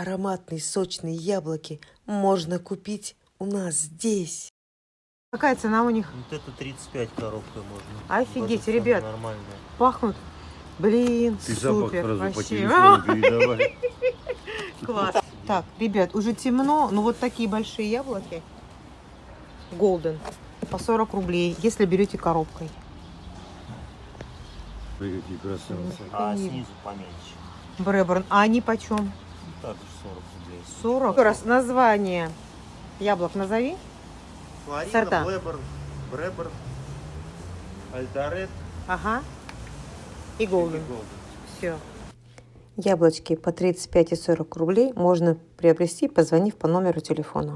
ароматные сочные яблоки можно купить у нас здесь. Какая цена у них? Вот это 35 коробка можно. Офигеть, Божественно ребят. Нормальная. Пахнут. Блин, Ты запах супер. сразу вообще. телефону передавай. Класс. Так, ребят, уже темно, но вот такие большие яблоки. Голден. По 40 рублей, если берете коробкой. Ой, какие красавцы. А снизу поменьше. Бреборн. А они почем? Также 40 рублей. 40. Еще раз название яблок назови. Флорида, Сорта. Блэберн, Бреберн, Альдарет Ага. И. Голден. Все. Яблочки по 35 и 40 рублей можно приобрести, позвонив по номеру телефона.